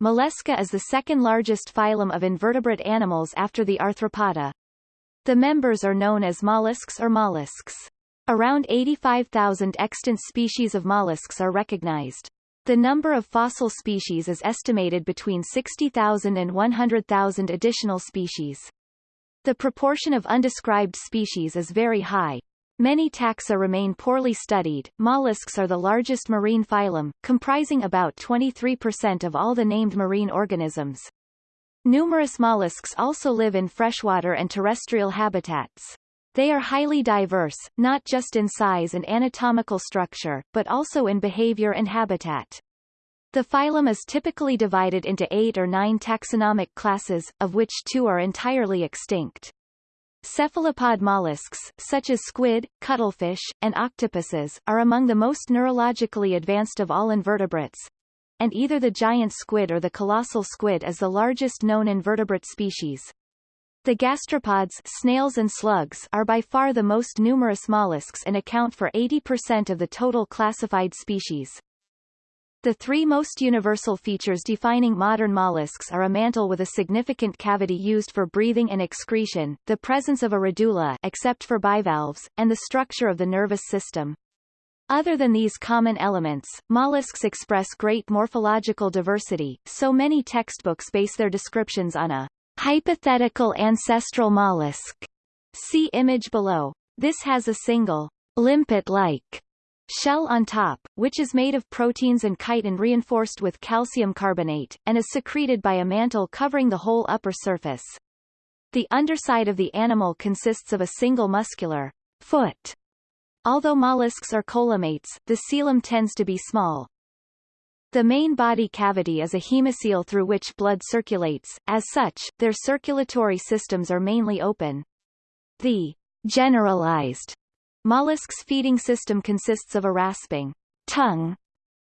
Mollusca is the second largest phylum of invertebrate animals after the arthropoda. The members are known as mollusks or mollusks. Around 85,000 extant species of mollusks are recognized. The number of fossil species is estimated between 60,000 and 100,000 additional species. The proportion of undescribed species is very high. Many taxa remain poorly studied. Mollusks are the largest marine phylum, comprising about 23% of all the named marine organisms. Numerous mollusks also live in freshwater and terrestrial habitats. They are highly diverse, not just in size and anatomical structure, but also in behavior and habitat. The phylum is typically divided into eight or nine taxonomic classes, of which two are entirely extinct. Cephalopod mollusks, such as squid, cuttlefish, and octopuses, are among the most neurologically advanced of all invertebrates, and either the giant squid or the colossal squid is the largest known invertebrate species. The gastropods snails and slugs are by far the most numerous mollusks and account for 80% of the total classified species. The three most universal features defining modern mollusks are a mantle with a significant cavity used for breathing and excretion, the presence of a radula except for bivalves, and the structure of the nervous system. Other than these common elements, mollusks express great morphological diversity, so many textbooks base their descriptions on a hypothetical ancestral mollusk. See image below. This has a single limpet-like shell on top, which is made of proteins and chitin reinforced with calcium carbonate, and is secreted by a mantle covering the whole upper surface. The underside of the animal consists of a single muscular foot. Although mollusks are coelomates, the coelom tends to be small. The main body cavity is a hemocoel through which blood circulates, as such, their circulatory systems are mainly open. The generalized Mollusk's feeding system consists of a rasping tongue,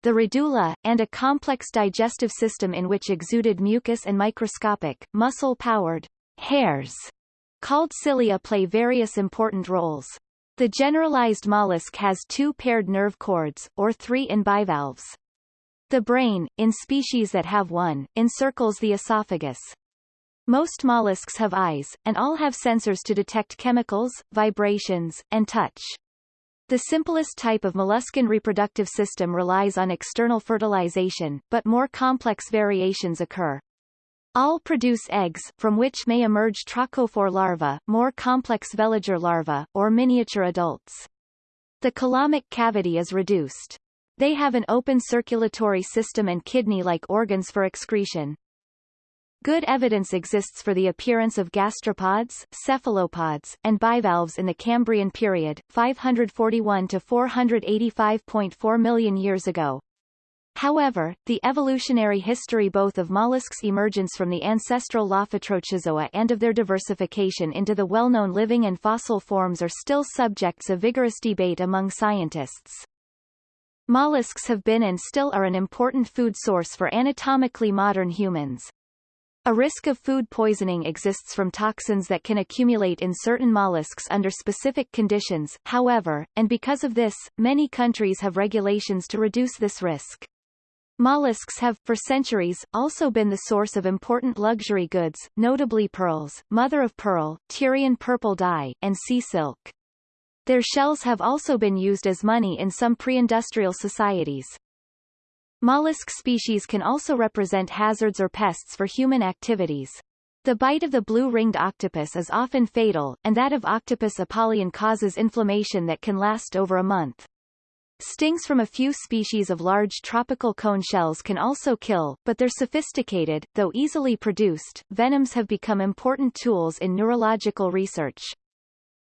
the radula, and a complex digestive system in which exuded mucus and microscopic, muscle-powered hairs called cilia play various important roles. The generalized mollusk has two paired nerve cords, or three in bivalves. The brain, in species that have one, encircles the esophagus. Most mollusks have eyes, and all have sensors to detect chemicals, vibrations, and touch. The simplest type of molluscan reproductive system relies on external fertilization, but more complex variations occur. All produce eggs, from which may emerge trochophore larvae, more complex veliger larvae, or miniature adults. The coelomic cavity is reduced. They have an open circulatory system and kidney-like organs for excretion. Good evidence exists for the appearance of gastropods, cephalopods, and bivalves in the Cambrian period, 541 to 485.4 million years ago. However, the evolutionary history both of mollusks' emergence from the ancestral Lophotrochozoa and of their diversification into the well-known living and fossil forms are still subjects of vigorous debate among scientists. Mollusks have been and still are an important food source for anatomically modern humans. A risk of food poisoning exists from toxins that can accumulate in certain mollusks under specific conditions, however, and because of this, many countries have regulations to reduce this risk. Mollusks have, for centuries, also been the source of important luxury goods, notably pearls, mother-of-pearl, Tyrian purple dye, and sea silk. Their shells have also been used as money in some pre-industrial societies. Mollusk species can also represent hazards or pests for human activities. The bite of the blue-ringed octopus is often fatal, and that of Octopus apollyon causes inflammation that can last over a month. Stings from a few species of large tropical cone shells can also kill, but their sophisticated, though easily produced, venoms have become important tools in neurological research.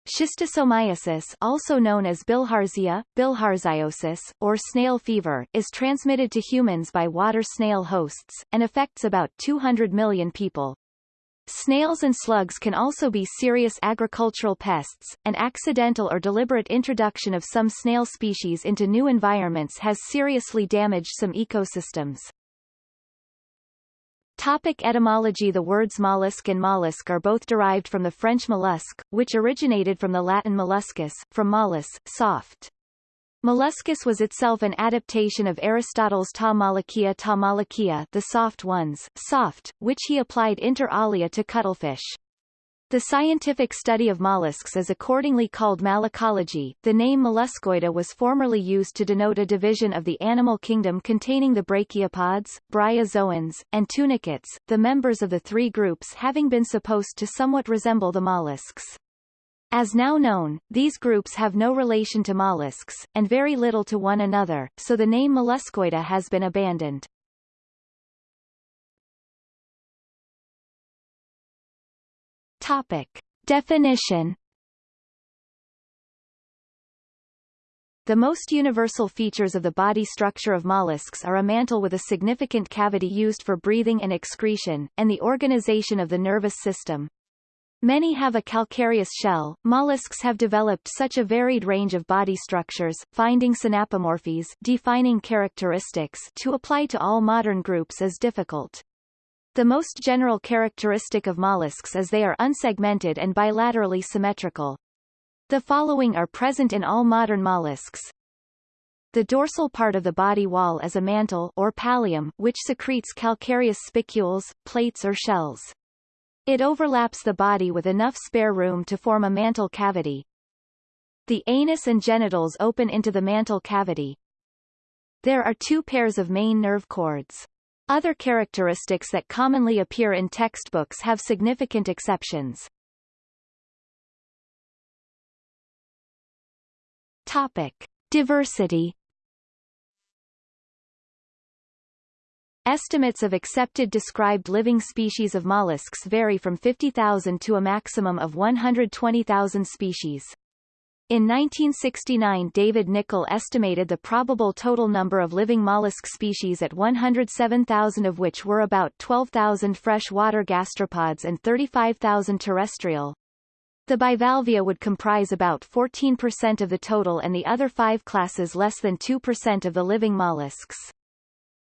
Schistosomiasis also known as bilharzia, bilharziosis, or snail fever, is transmitted to humans by water snail hosts, and affects about 200 million people. Snails and slugs can also be serious agricultural pests. and accidental or deliberate introduction of some snail species into new environments has seriously damaged some ecosystems. Topic etymology The words mollusk and mollusk are both derived from the French mollusque, which originated from the Latin molluscus, from mollus, soft. Molluscus was itself an adaptation of Aristotle's ta malakia ta malakia the soft ones, soft, which he applied inter alia to cuttlefish. The scientific study of mollusks is accordingly called malacology. The name molluscoida was formerly used to denote a division of the animal kingdom containing the brachiopods, bryozoans, and tunicates, the members of the three groups having been supposed to somewhat resemble the mollusks. As now known, these groups have no relation to mollusks, and very little to one another, so the name molluscoida has been abandoned. Topic. Definition The most universal features of the body structure of mollusks are a mantle with a significant cavity used for breathing and excretion, and the organization of the nervous system. Many have a calcareous shell. Mollusks have developed such a varied range of body structures, finding synapomorphies defining characteristics to apply to all modern groups is difficult. The most general characteristic of mollusks is they are unsegmented and bilaterally symmetrical. The following are present in all modern mollusks. The dorsal part of the body wall is a mantle or pallium which secretes calcareous spicules, plates or shells. It overlaps the body with enough spare room to form a mantle cavity. The anus and genitals open into the mantle cavity. There are two pairs of main nerve cords. Other characteristics that commonly appear in textbooks have significant exceptions. Topic. Diversity Estimates of accepted described living species of mollusks vary from 50,000 to a maximum of 120,000 species. In 1969 David Nicol estimated the probable total number of living mollusk species at 107,000 of which were about 12,000 freshwater gastropods and 35,000 terrestrial. The bivalvia would comprise about 14% of the total and the other five classes less than 2% of the living mollusks.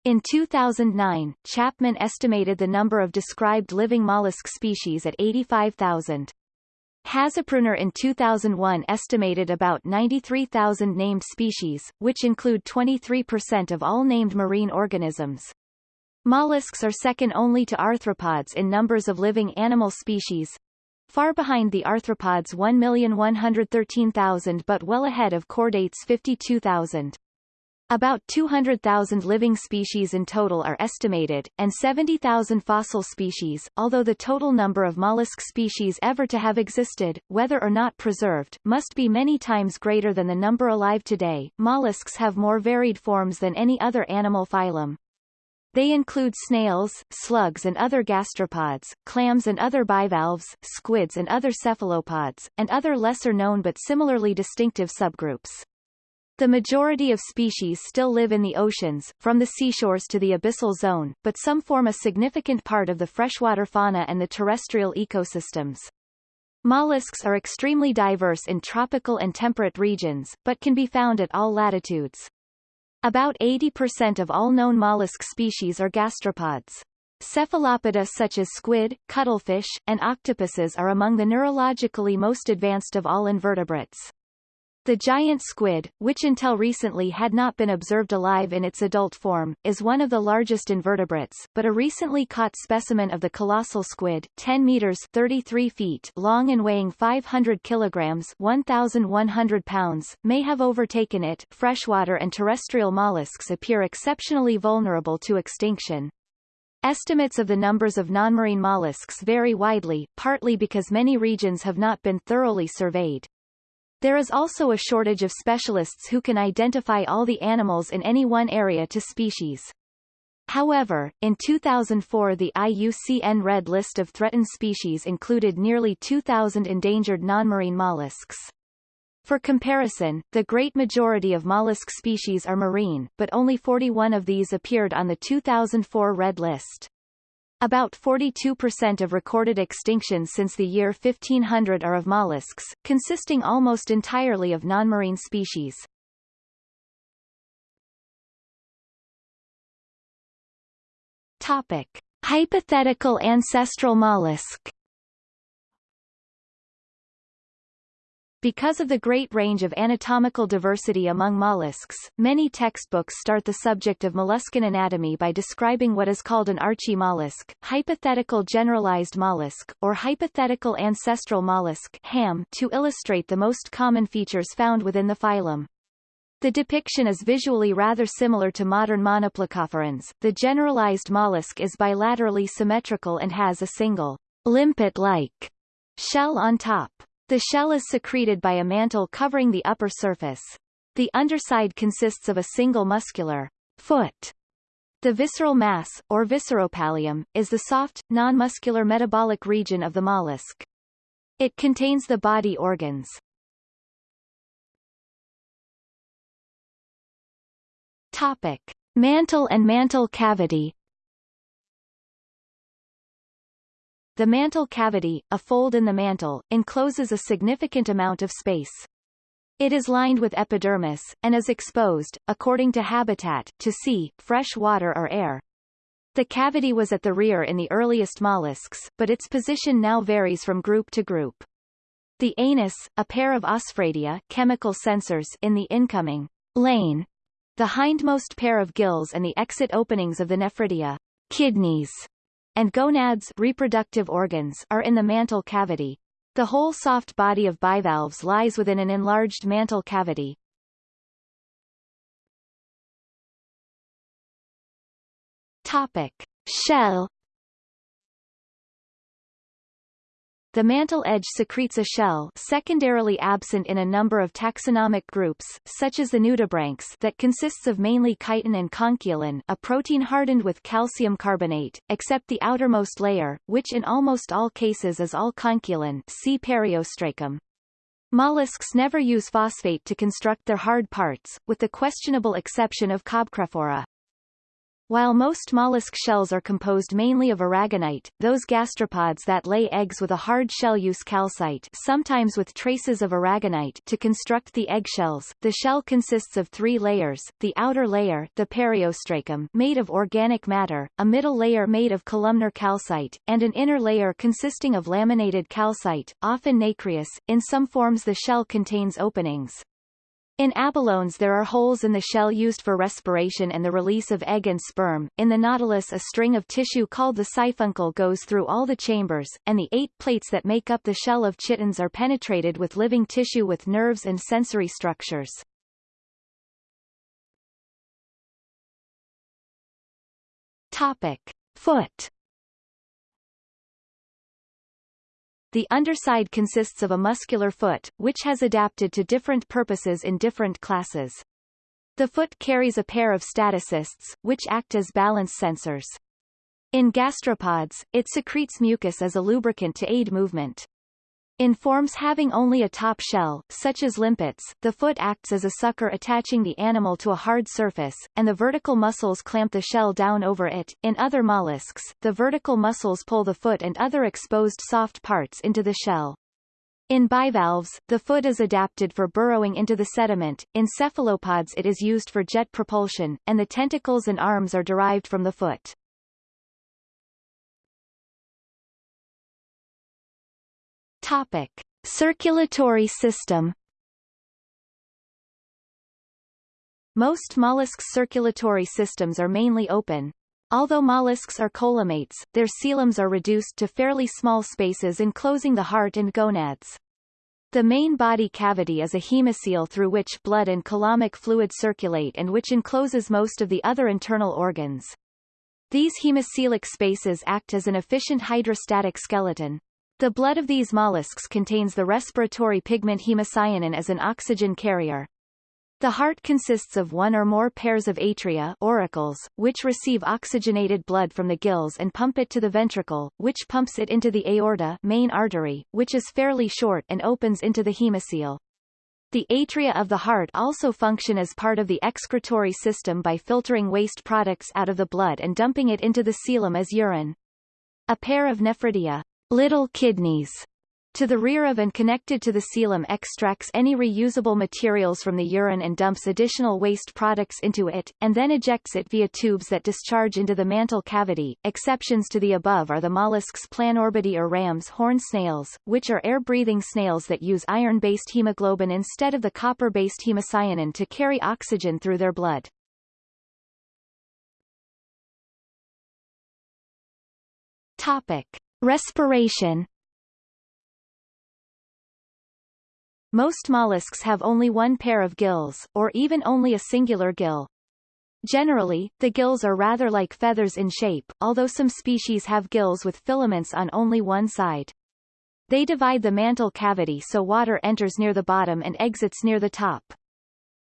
In 2009, Chapman estimated the number of described living mollusk species at 85,000. Haszprunar in 2001 estimated about 93,000 named species, which include 23% of all named marine organisms. Mollusks are second only to arthropods in numbers of living animal species, far behind the arthropods 1,113,000 but well ahead of chordates 52,000. About 200,000 living species in total are estimated, and 70,000 fossil species, although the total number of mollusk species ever to have existed, whether or not preserved, must be many times greater than the number alive today. Mollusks have more varied forms than any other animal phylum. They include snails, slugs and other gastropods, clams and other bivalves, squids and other cephalopods, and other lesser-known but similarly distinctive subgroups. The majority of species still live in the oceans, from the seashores to the abyssal zone, but some form a significant part of the freshwater fauna and the terrestrial ecosystems. Mollusks are extremely diverse in tropical and temperate regions, but can be found at all latitudes. About 80% of all known mollusk species are gastropods. Cephalopoda such as squid, cuttlefish, and octopuses are among the neurologically most advanced of all invertebrates. The giant squid, which until recently had not been observed alive in its adult form, is one of the largest invertebrates, but a recently caught specimen of the colossal squid 10 meters 33 feet long and weighing 500 kilograms 1,100 pounds, may have overtaken it. Freshwater and terrestrial mollusks appear exceptionally vulnerable to extinction. Estimates of the numbers of non-marine mollusks vary widely, partly because many regions have not been thoroughly surveyed. There is also a shortage of specialists who can identify all the animals in any one area to species. However, in 2004 the IUCN Red List of threatened species included nearly 2,000 endangered non-marine mollusks. For comparison, the great majority of mollusk species are marine, but only 41 of these appeared on the 2004 Red List. About 42% of recorded extinctions since the year 1500 are of mollusks, consisting almost entirely of non-marine species. Topic. Hypothetical ancestral mollusk Because of the great range of anatomical diversity among mollusks, many textbooks start the subject of molluscan anatomy by describing what is called an archaemollusc, hypothetical generalized mollusk, or hypothetical ancestral mollusk HAM, to illustrate the most common features found within the phylum. The depiction is visually rather similar to modern monoplacophorans. The generalized mollusk is bilaterally symmetrical and has a single limpet-like shell on top. The shell is secreted by a mantle covering the upper surface. The underside consists of a single muscular foot. The visceral mass, or visceropallium, is the soft, non-muscular metabolic region of the mollusk. It contains the body organs. Topic. Mantle and mantle cavity The mantle cavity, a fold in the mantle, encloses a significant amount of space. It is lined with epidermis, and is exposed, according to habitat, to sea, fresh water or air. The cavity was at the rear in the earliest mollusks, but its position now varies from group to group. The anus, a pair of osphradia chemical sensors in the incoming lane, the hindmost pair of gills and the exit openings of the nephridia kidneys, and gonads reproductive organs are in the mantle cavity. The whole soft body of bivalves lies within an enlarged mantle cavity. Topic. Shell The mantle edge secretes a shell secondarily absent in a number of taxonomic groups, such as the nudibranchs that consists of mainly chitin and conchiolin a protein hardened with calcium carbonate, except the outermost layer, which in almost all cases is all conchiolin see periostracum. Mollusks never use phosphate to construct their hard parts, with the questionable exception of Cobcrephora. While most mollusk shells are composed mainly of aragonite, those gastropods that lay eggs with a hard shell use calcite sometimes with traces of aragonite to construct the eggshells. The shell consists of three layers, the outer layer the periostracum made of organic matter, a middle layer made of columnar calcite, and an inner layer consisting of laminated calcite, often nacreous. In some forms the shell contains openings. In abalones there are holes in the shell used for respiration and the release of egg and sperm. In the nautilus a string of tissue called the siphuncle goes through all the chambers, and the eight plates that make up the shell of chitons are penetrated with living tissue with nerves and sensory structures. Topic. Foot The underside consists of a muscular foot, which has adapted to different purposes in different classes. The foot carries a pair of statocysts, which act as balance sensors. In gastropods, it secretes mucus as a lubricant to aid movement. In forms having only a top shell, such as limpets, the foot acts as a sucker attaching the animal to a hard surface, and the vertical muscles clamp the shell down over it. In other mollusks, the vertical muscles pull the foot and other exposed soft parts into the shell. In bivalves, the foot is adapted for burrowing into the sediment, in cephalopods it is used for jet propulsion, and the tentacles and arms are derived from the foot. Topic. Circulatory system Most mollusks' circulatory systems are mainly open. Although mollusks are coelomates, their coeloms are reduced to fairly small spaces enclosing the heart and gonads. The main body cavity is a hemocoel through which blood and coelomic fluid circulate and which encloses most of the other internal organs. These hemocoelic spaces act as an efficient hydrostatic skeleton. The blood of these mollusks contains the respiratory pigment hemocyanin as an oxygen carrier. The heart consists of one or more pairs of atria auricles, which receive oxygenated blood from the gills and pump it to the ventricle, which pumps it into the aorta main artery, which is fairly short and opens into the hemocoel. The atria of the heart also function as part of the excretory system by filtering waste products out of the blood and dumping it into the coelom as urine. A pair of nephridia little kidneys To the rear of and connected to the coelom extracts any reusable materials from the urine and dumps additional waste products into it, and then ejects it via tubes that discharge into the mantle cavity. Exceptions to the above are the mollusks Planorbidae or ram's horn snails, which are air-breathing snails that use iron-based hemoglobin instead of the copper-based hemocyanin to carry oxygen through their blood. Topic. Respiration Most mollusks have only one pair of gills, or even only a singular gill. Generally, the gills are rather like feathers in shape, although some species have gills with filaments on only one side. They divide the mantle cavity so water enters near the bottom and exits near the top.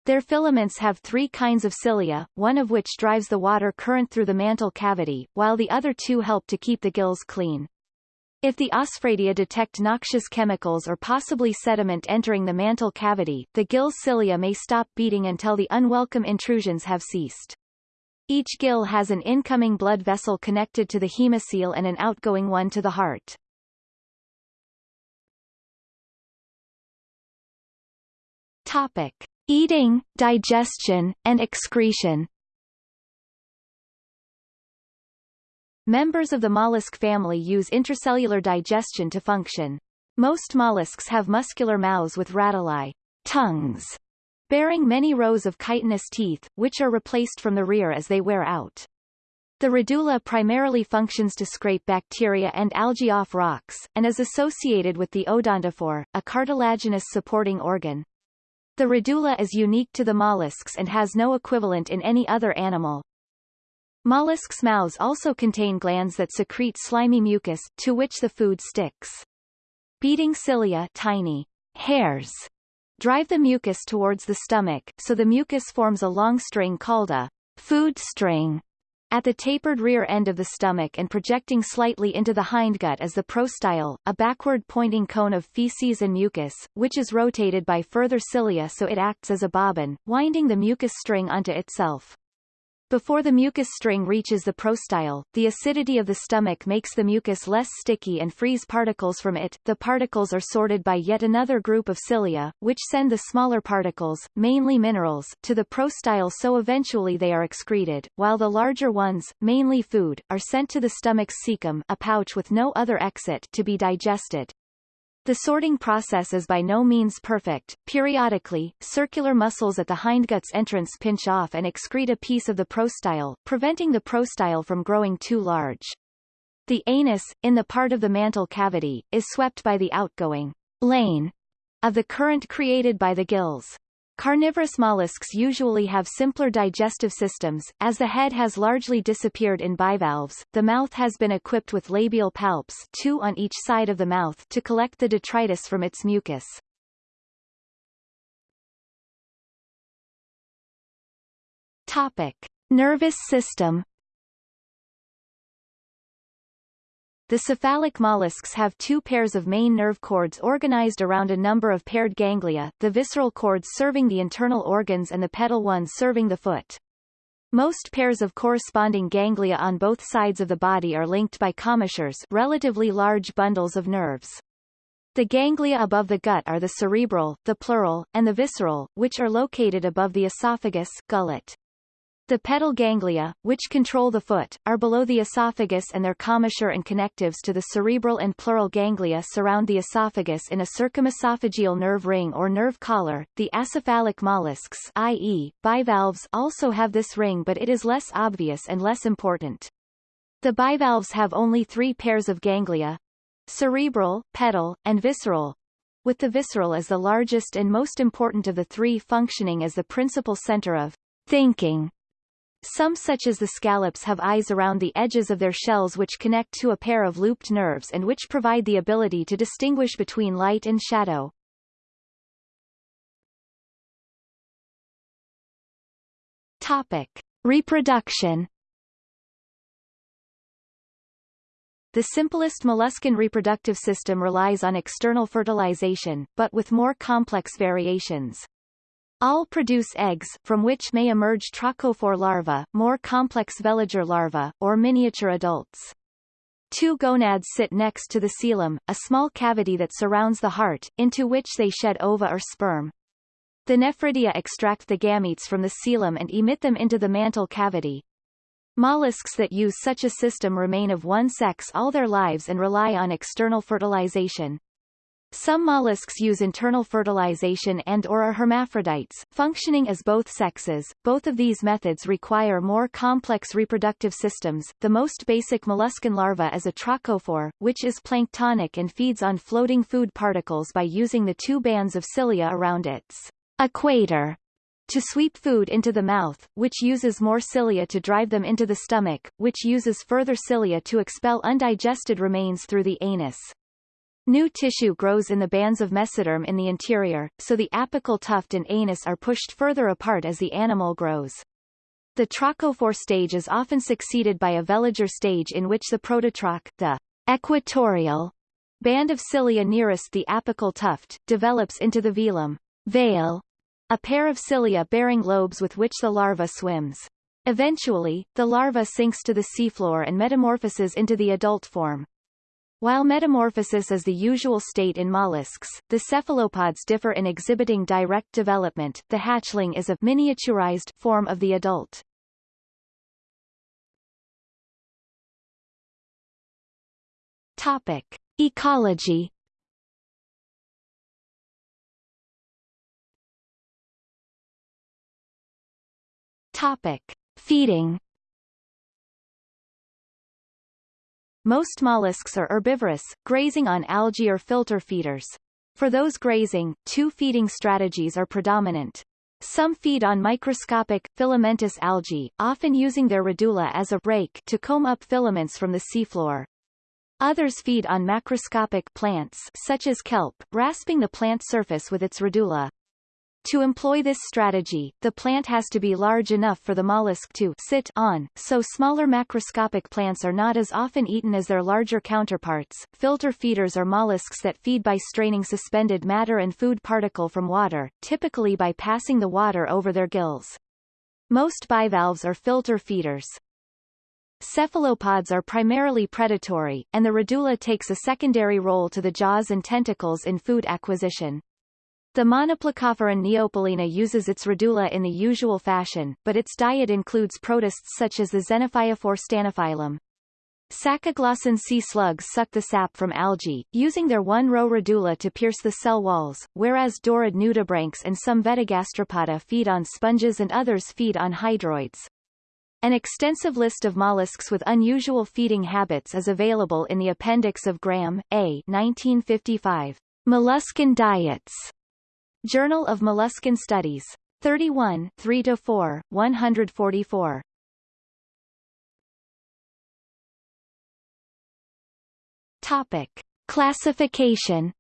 Their filaments have three kinds of cilia, one of which drives the water current through the mantle cavity, while the other two help to keep the gills clean. If the osphradia detect noxious chemicals or possibly sediment entering the mantle cavity, the gill cilia may stop beating until the unwelcome intrusions have ceased. Each gill has an incoming blood vessel connected to the hemocoel and an outgoing one to the heart. Topic. Eating, digestion, and excretion Members of the mollusk family use intracellular digestion to function. Most mollusks have muscular mouths with radular tongues, bearing many rows of chitinous teeth, which are replaced from the rear as they wear out. The radula primarily functions to scrape bacteria and algae off rocks, and is associated with the odontophore, a cartilaginous supporting organ. The radula is unique to the mollusks and has no equivalent in any other animal. Mollusks' mouths also contain glands that secrete slimy mucus, to which the food sticks. Beating cilia tiny hairs drive the mucus towards the stomach, so the mucus forms a long string called a food string at the tapered rear end of the stomach and projecting slightly into the hindgut is the prostyle, a backward-pointing cone of feces and mucus, which is rotated by further cilia so it acts as a bobbin, winding the mucus string onto itself. Before the mucus string reaches the prostyle, the acidity of the stomach makes the mucus less sticky and frees particles from it. The particles are sorted by yet another group of cilia, which send the smaller particles, mainly minerals, to the prostyle so eventually they are excreted, while the larger ones, mainly food, are sent to the stomach's cecum a pouch with no other exit to be digested. The sorting process is by no means perfect. Periodically, circular muscles at the hindgut's entrance pinch off and excrete a piece of the prostyle, preventing the prostyle from growing too large. The anus, in the part of the mantle cavity, is swept by the outgoing lane of the current created by the gills. Carnivorous mollusks usually have simpler digestive systems, as the head has largely disappeared in bivalves. The mouth has been equipped with labial palps two on each side of the mouth to collect the detritus from its mucus. Topic. Nervous system The cephalic mollusks have two pairs of main nerve cords organized around a number of paired ganglia, the visceral cords serving the internal organs and the pedal ones serving the foot. Most pairs of corresponding ganglia on both sides of the body are linked by commissures relatively large bundles of nerves. The ganglia above the gut are the cerebral, the pleural, and the visceral, which are located above the esophagus gullet. The pedal ganglia, which control the foot, are below the esophagus and their commissure and connectives to the cerebral and pleural ganglia surround the esophagus in a circumesophageal nerve ring or nerve collar. The acephalic mollusks i.e., bivalves also have this ring but it is less obvious and less important. The bivalves have only three pairs of ganglia, cerebral, pedal, and visceral, with the visceral as the largest and most important of the three functioning as the principal center of thinking. Some such as the scallops have eyes around the edges of their shells which connect to a pair of looped nerves and which provide the ability to distinguish between light and shadow. Topic. Reproduction The simplest molluscan reproductive system relies on external fertilization, but with more complex variations. All produce eggs, from which may emerge trochophore larvae, more complex veliger larvae, or miniature adults. Two gonads sit next to the coelom, a small cavity that surrounds the heart, into which they shed ova or sperm. The nephridia extract the gametes from the coelom and emit them into the mantle cavity. Mollusks that use such a system remain of one sex all their lives and rely on external fertilization. Some mollusks use internal fertilization and or are hermaphrodites, functioning as both sexes. Both of these methods require more complex reproductive systems. The most basic molluscan larva is a trochophore, which is planktonic and feeds on floating food particles by using the two bands of cilia around its equator to sweep food into the mouth, which uses more cilia to drive them into the stomach, which uses further cilia to expel undigested remains through the anus. New tissue grows in the bands of mesoderm in the interior, so the apical tuft and anus are pushed further apart as the animal grows. The trochophore stage is often succeeded by a veliger stage in which the prototroch, the equatorial band of cilia nearest the apical tuft, develops into the velum veil, a pair of cilia bearing lobes with which the larva swims. Eventually, the larva sinks to the seafloor and metamorphoses into the adult form. While metamorphosis is the usual state in mollusks, the cephalopods differ in exhibiting direct development. The hatchling is a miniaturized form of the adult. Topic: Ecology. Topic: Feeding. Most mollusks are herbivorous, grazing on algae or filter feeders. For those grazing, two feeding strategies are predominant. Some feed on microscopic, filamentous algae, often using their radula as a rake to comb up filaments from the seafloor. Others feed on macroscopic plants such as kelp, rasping the plant surface with its radula. To employ this strategy, the plant has to be large enough for the mollusk to sit on, so smaller macroscopic plants are not as often eaten as their larger counterparts. Filter feeders are mollusks that feed by straining suspended matter and food particle from water, typically by passing the water over their gills. Most bivalves are filter feeders. Cephalopods are primarily predatory, and the radula takes a secondary role to the jaws and tentacles in food acquisition. The Monoplacophoran neopilina uses its radula in the usual fashion, but its diet includes protists such as the Xenophyophore Stannophyllum. Sacoglossan sea slugs suck the sap from algae, using their one-row radula to pierce the cell walls, whereas Dorid nudibranchs and some Vetigastropoda feed on sponges and others feed on hydroids. An extensive list of mollusks with unusual feeding habits is available in the appendix of Graham, A. 1955. Molluscan diets. Journal of Molluscan Studies. 31 3-4, 144. Topic. Classification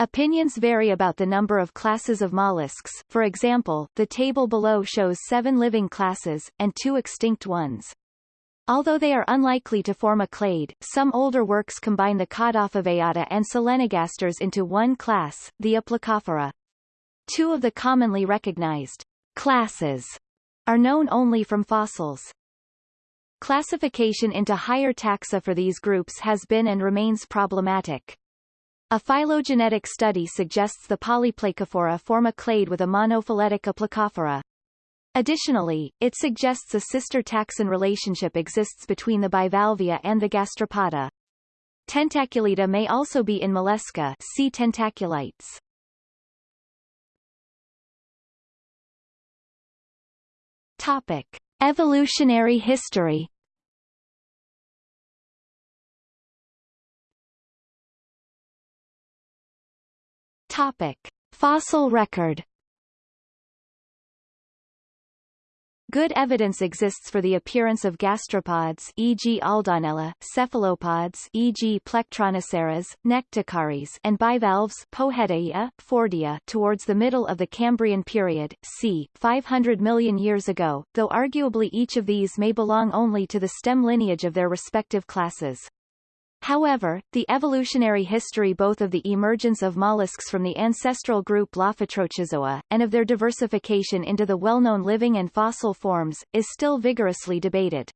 Opinions vary about the number of classes of mollusks, for example, the table below shows seven living classes, and two extinct ones. Although they are unlikely to form a clade, some older works combine the Caudofoveata and Solenogasters into one class, the Aplacophora. Two of the commonly recognized classes are known only from fossils. Classification into higher taxa for these groups has been and remains problematic. A phylogenetic study suggests the Polyplacophora form a clade with a monophyletic Aplacophora. Additionally, it suggests a sister taxon relationship exists between the bivalvia and the gastropoda. Tentaculita may also be in mollusca see tentaculites. Topic. Evolutionary history Topic. Fossil record Good evidence exists for the appearance of gastropods e.g. Aldanella, cephalopods e.g. Plectronoceras, Nectocaris and bivalves Pojetaia, Fordia towards the middle of the Cambrian period, c. 500 million years ago, though arguably each of these may belong only to the stem lineage of their respective classes. However, the evolutionary history both of the emergence of mollusks from the ancestral group Lophotrochozoa, and of their diversification into the well-known living and fossil forms, is still vigorously debated.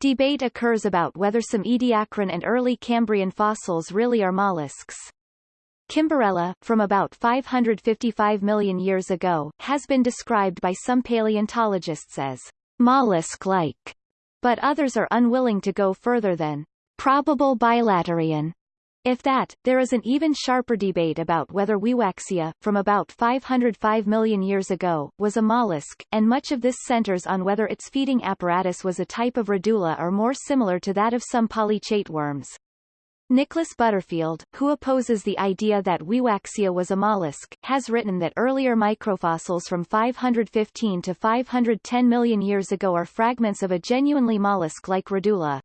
Debate occurs about whether some Ediacaran and early Cambrian fossils really are mollusks. Kimberella, from about 555 million years ago, has been described by some paleontologists as mollusk-like, but others are unwilling to go further than probable bilaterian. If that, there is an even sharper debate about whether Wiwaxia, from about 505 million years ago, was a mollusk, and much of this centers on whether its feeding apparatus was a type of radula or more similar to that of some polychaete worms. Nicholas Butterfield, who opposes the idea that Wiwaxia was a mollusk, has written that earlier microfossils from 515 to 510 million years ago are fragments of a genuinely mollusk-like radula.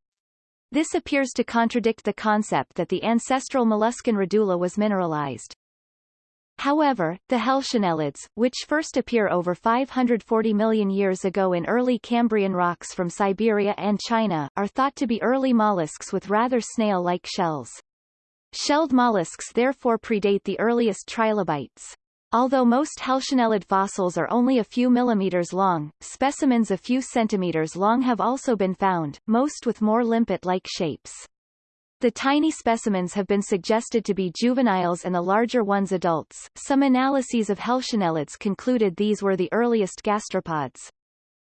This appears to contradict the concept that the ancestral molluscan radula was mineralized. However, the Helcionellids, which first appear over 540 million years ago in early Cambrian rocks from Siberia and China, are thought to be early mollusks with rather snail-like shells. Shelled mollusks therefore predate the earliest trilobites. Although most Helcionellid fossils are only a few millimeters long, specimens a few centimeters long have also been found, most with more limpet-like shapes. The tiny specimens have been suggested to be juveniles and the larger ones adults. Some analyses of Helcionellids concluded these were the earliest gastropods.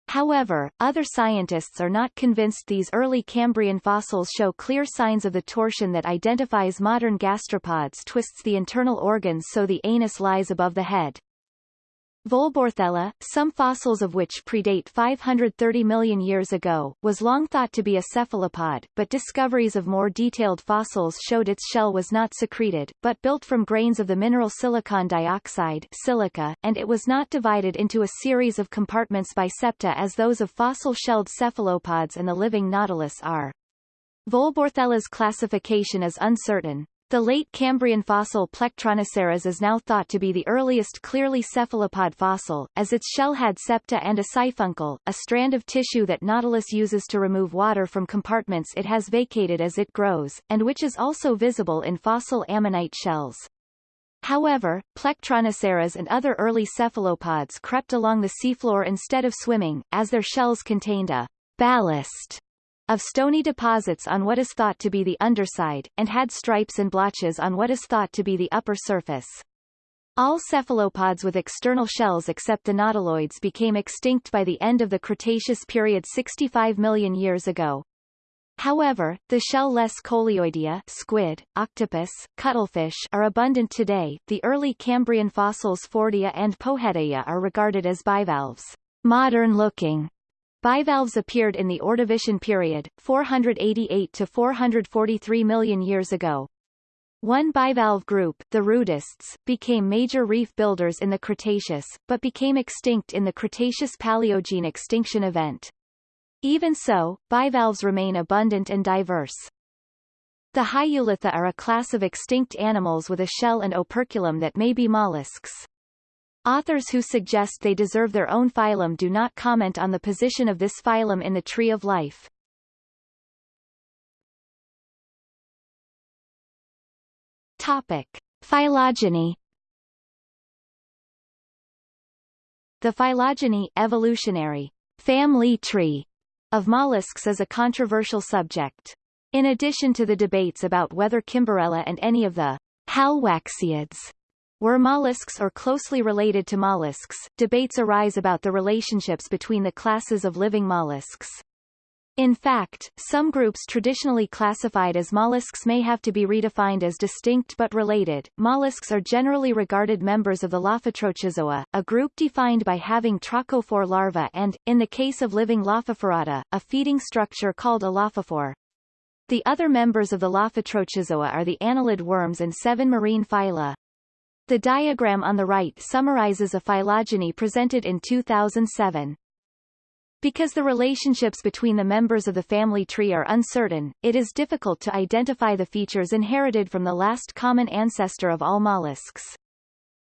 However, other scientists are not convinced these early Cambrian fossils show clear signs of the torsion that identifies modern gastropods twists the internal organs so the anus lies above the head. Volborthella, some fossils of which predate 530 million years ago, was long thought to be a cephalopod, but discoveries of more detailed fossils showed its shell was not secreted, but built from grains of the mineral silicon dioxide silica, and it was not divided into a series of compartments by septa as those of fossil-shelled cephalopods and the living nautilus are. Volborthella's classification is uncertain, the late Cambrian fossil Plectronoceras is now thought to be the earliest clearly cephalopod fossil, as its shell had septa and a siphuncle, a strand of tissue that Nautilus uses to remove water from compartments it has vacated as it grows, and which is also visible in fossil ammonite shells. However, Plectronoceras and other early cephalopods crept along the seafloor instead of swimming, as their shells contained a ballast of stony deposits on what is thought to be the underside, and had stripes and blotches on what is thought to be the upper surface. All cephalopods with external shells except the nautiloids became extinct by the end of the Cretaceous period 65 million years ago. However, the shell-less coleoidea squid, octopus, cuttlefish are abundant today. The early Cambrian fossils Fordia and Pojetaia are regarded as bivalves, modern-looking, Bivalves appeared in the Ordovician period, 488 to 443 million years ago. One bivalve group, the rudists, became major reef builders in the Cretaceous, but became extinct in the Cretaceous-Paleogene extinction event. Even so, bivalves remain abundant and diverse. The Hyolitha are a class of extinct animals with a shell and operculum that may be mollusks. Authors who suggest they deserve their own phylum do not comment on the position of this phylum in the tree of life. Topic. Phylogeny The phylogeny evolutionary family tree of mollusks is a controversial subject. In addition to the debates about whether Kimberella and any of the Halwaxiids were mollusks or closely related to mollusks, debates arise about the relationships between the classes of living mollusks. In fact, some groups traditionally classified as mollusks may have to be redefined as distinct but related. Mollusks are generally regarded members of the Lophotrochozoa, a group defined by having trochophore larvae and, in the case of living Lophophorata, a feeding structure called a lophophore. The other members of the Lophotrochozoa are the annelid worms and seven marine phyla. The diagram on the right summarizes a phylogeny presented in 2007. Because the relationships between the members of the family tree are uncertain, it is difficult to identify the features inherited from the last common ancestor of all mollusks.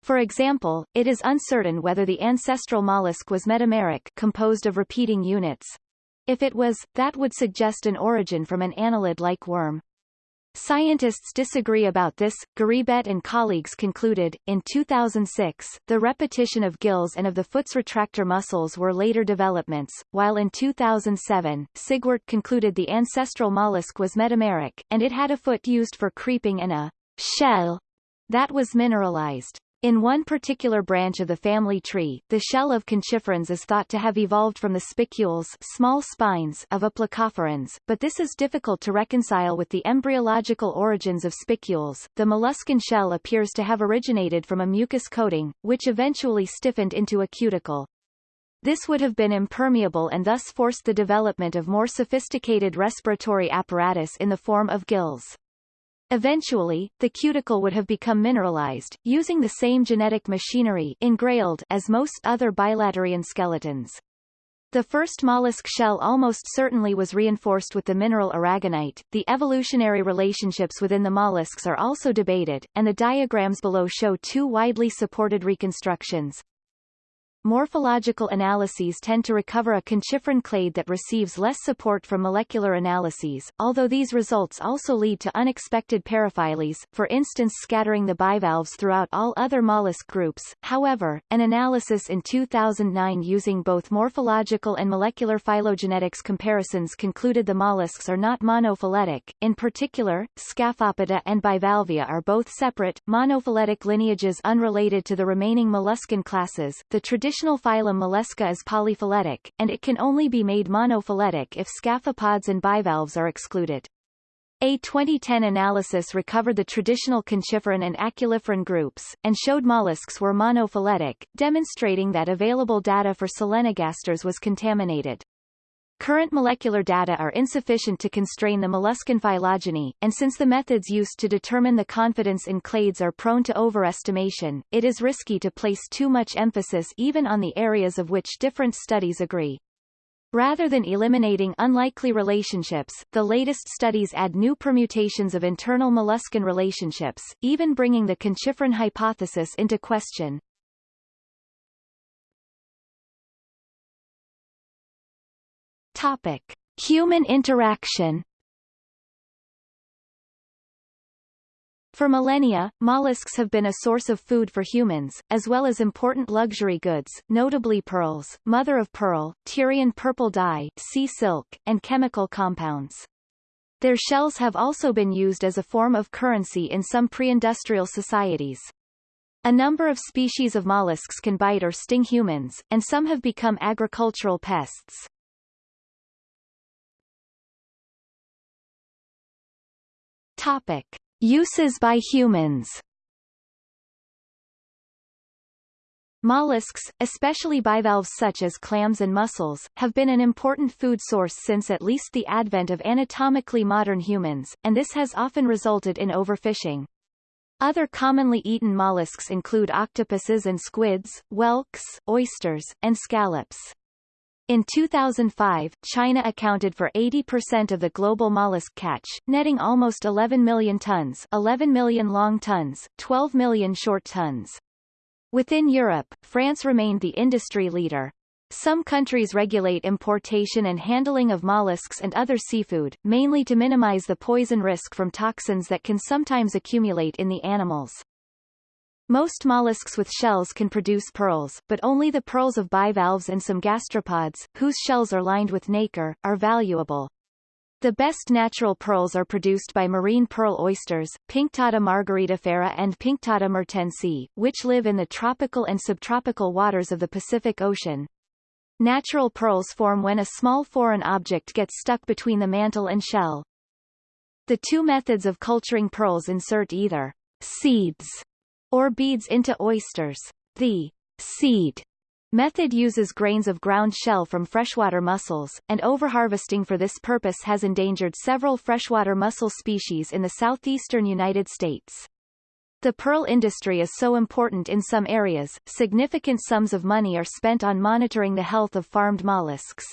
For example, it is uncertain whether the ancestral mollusk was metameric composed of repeating units. If it was, that would suggest an origin from an annelid-like worm. Scientists disagree about this. Giribet and colleagues concluded, in 2006, the repetition of gills and of the foot's retractor muscles were later developments, while in 2007, Sigwart concluded the ancestral mollusk was metameric, and it had a foot used for creeping and a shell that was mineralized. In one particular branch of the family tree, the shell of conchiferans is thought to have evolved from the spicules small spines of aplacophorans, but this is difficult to reconcile with the embryological origins of spicules. The molluscan shell appears to have originated from a mucus coating, which eventually stiffened into a cuticle. This would have been impermeable and thus forced the development of more sophisticated respiratory apparatus in the form of gills. Eventually, the cuticle would have become mineralized, using the same genetic machinery engrailed as most other bilaterian skeletons. The first mollusk shell almost certainly was reinforced with the mineral aragonite. The evolutionary relationships within the mollusks are also debated, and the diagrams below show two widely supported reconstructions. Morphological analyses tend to recover a conchiferan clade that receives less support from molecular analyses, although these results also lead to unexpected paraphylies, for instance scattering the bivalves throughout all other mollusk groups. However, an analysis in 2009 using both morphological and molecular phylogenetics comparisons concluded the mollusks are not monophyletic. In particular, Scaphopoda and Bivalvia are both separate, monophyletic lineages unrelated to the remaining molluscan classes. The traditional traditional phylum Mollusca is polyphyletic, and it can only be made monophyletic if scaphopods and bivalves are excluded. A 2010 analysis recovered the traditional conchiferan and aculiferan groups, and showed mollusks were monophyletic, demonstrating that available data for solenogasters was contaminated. Current molecular data are insufficient to constrain the molluscan phylogeny, and since the methods used to determine the confidence in clades are prone to overestimation, it is risky to place too much emphasis even on the areas of which different studies agree. Rather than eliminating unlikely relationships, the latest studies add new permutations of internal molluscan relationships, even bringing the conchiferan hypothesis into question. Topic. Human interaction For millennia, mollusks have been a source of food for humans, as well as important luxury goods, notably pearls, mother of pearl, Tyrian purple dye, sea silk, and chemical compounds. Their shells have also been used as a form of currency in some pre-industrial societies. A number of species of mollusks can bite or sting humans, and some have become agricultural pests. Topic. Uses by humans Mollusks, especially bivalves such as clams and mussels, have been an important food source since at least the advent of anatomically modern humans, and this has often resulted in overfishing. Other commonly eaten mollusks include octopuses and squids, whelks, oysters, and scallops. In 2005, China accounted for 80% of the global mollusk catch, netting almost 11 million tons 11 million long tons, 12 million short tons. Within Europe, France remained the industry leader. Some countries regulate importation and handling of mollusks and other seafood, mainly to minimize the poison risk from toxins that can sometimes accumulate in the animals. Most mollusks with shells can produce pearls, but only the pearls of bivalves and some gastropods, whose shells are lined with nacre, are valuable. The best natural pearls are produced by marine pearl oysters, Pinctada margaritifera and Pinctada mertensi, which live in the tropical and subtropical waters of the Pacific Ocean. Natural pearls form when a small foreign object gets stuck between the mantle and shell. The two methods of culturing pearls insert either seeds or beads into oysters. The seed method uses grains of ground shell from freshwater mussels, and overharvesting for this purpose has endangered several freshwater mussel species in the southeastern United States. The pearl industry is so important in some areas, significant sums of money are spent on monitoring the health of farmed mollusks.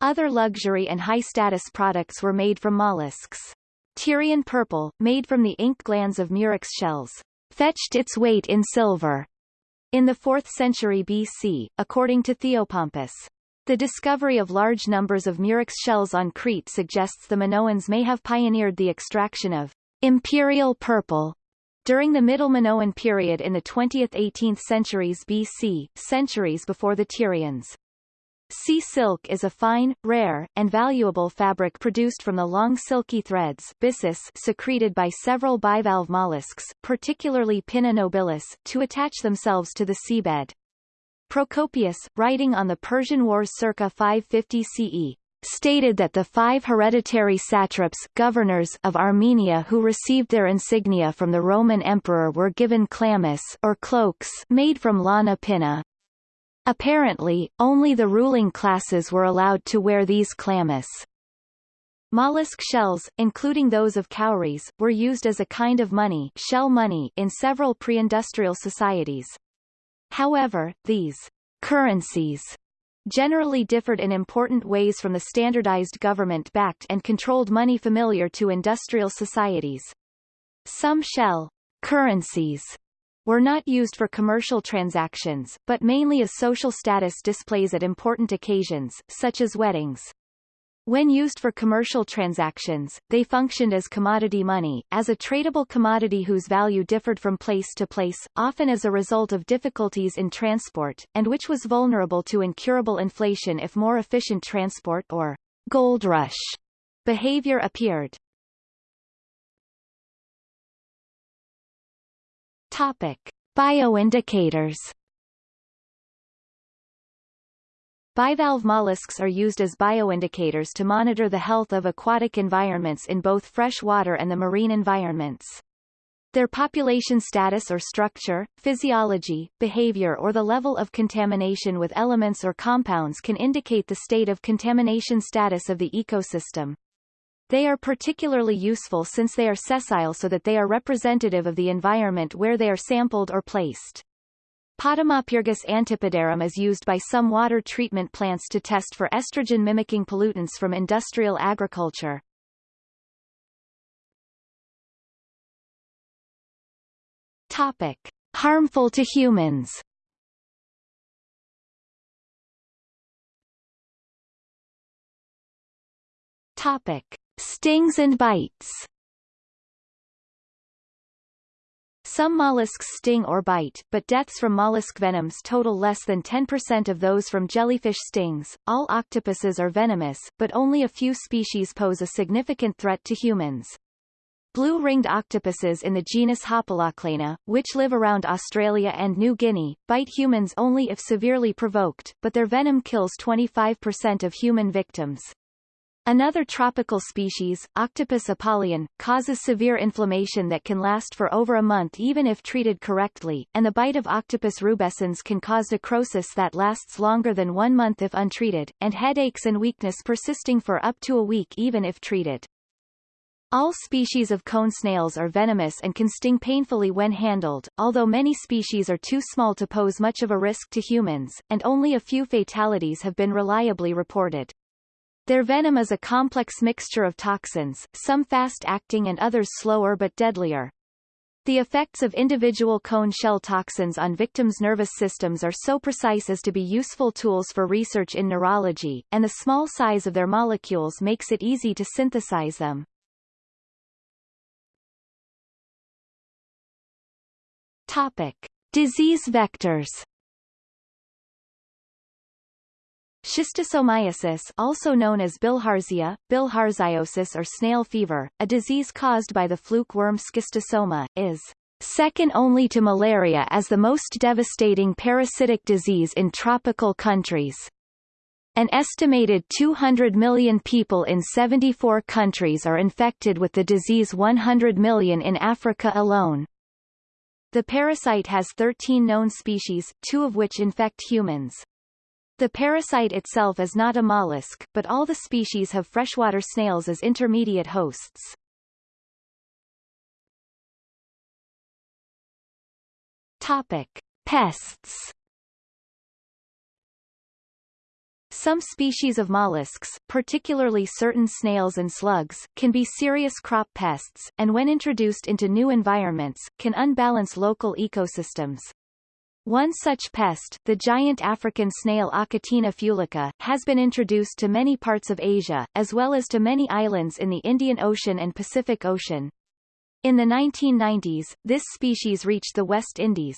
Other luxury and high-status products were made from mollusks. Tyrian purple, made from the ink glands of murex shells, fetched its weight in silver in the 4th century BC, according to Theopompus. The discovery of large numbers of murex shells on Crete suggests the Minoans may have pioneered the extraction of imperial purple during the Middle Minoan period in the 20th–18th centuries BC, centuries before the Tyrians. Sea silk is a fine, rare, and valuable fabric produced from the long silky threads byssus secreted by several bivalve mollusks, particularly Pinna nobilis, to attach themselves to the seabed. Procopius, writing on the Persian Wars circa 550 CE, stated that the five hereditary satraps governors of Armenia who received their insignia from the Roman emperor were given chlamys or cloaks made from lana pinna. Apparently, only the ruling classes were allowed to wear these chlamys. Mollusk shells, including those of cowries, were used as a kind of money, shell money in several pre-industrial societies. However, these currencies generally differed in important ways from the standardized government-backed and controlled money familiar to industrial societies. Some shell currencies were not used for commercial transactions, but mainly as social status displays at important occasions, such as weddings. When used for commercial transactions, they functioned as commodity money, as a tradable commodity whose value differed from place to place, often as a result of difficulties in transport, and which was vulnerable to incurable inflation if more efficient transport or gold rush behavior appeared. Topic. Bioindicators Bivalve mollusks are used as bioindicators to monitor the health of aquatic environments in both fresh water and the marine environments. Their population status or structure, physiology, behavior or the level of contamination with elements or compounds can indicate the state of contamination status of the ecosystem. They are particularly useful since they are sessile so that they are representative of the environment where they are sampled or placed. Potamopyrgus antipodarum is used by some water treatment plants to test for estrogen-mimicking pollutants from industrial agriculture. Topic. Harmful to humans Topic. Stings and bites Some mollusks sting or bite, but deaths from mollusk venoms total less than 10% of those from jellyfish stings. All octopuses are venomous, but only a few species pose a significant threat to humans. Blue-ringed octopuses in the genus Hapalochlaena, which live around Australia and New Guinea, bite humans only if severely provoked, but their venom kills 25% of human victims. Another tropical species, Octopus apollyon, causes severe inflammation that can last for over a month even if treated correctly, and the bite of Octopus rubescens can cause necrosis that lasts longer than one month if untreated, and headaches and weakness persisting for up to a week even if treated. All species of cone snails are venomous and can sting painfully when handled, although many species are too small to pose much of a risk to humans, and only a few fatalities have been reliably reported. Their venom is a complex mixture of toxins, some fast-acting and others slower but deadlier. The effects of individual cone shell toxins on victims' nervous systems are so precise as to be useful tools for research in neurology, and the small size of their molecules makes it easy to synthesize them. Topic. Disease vectors Schistosomiasis also known as bilharzia, bilharziosis or snail fever, a disease caused by the fluke worm schistosoma, is second only to malaria as the most devastating parasitic disease in tropical countries. An estimated 200 million people in 74 countries are infected with the disease 100 million in Africa alone. The parasite has 13 known species, two of which infect humans. The parasite itself is not a mollusk, but all the species have freshwater snails as intermediate hosts. Topic. Pests Some species of mollusks, particularly certain snails and slugs, can be serious crop pests, and when introduced into new environments, can unbalance local ecosystems. One such pest, the giant African snail Achatina fulica, has been introduced to many parts of Asia, as well as to many islands in the Indian Ocean and Pacific Ocean. In the 1990s, this species reached the West Indies.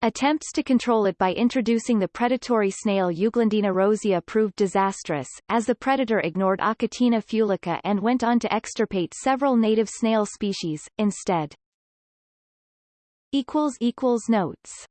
Attempts to control it by introducing the predatory snail Euglandina rosea proved disastrous, as the predator ignored Achatina fulica and went on to extirpate several native snail species, instead. Notes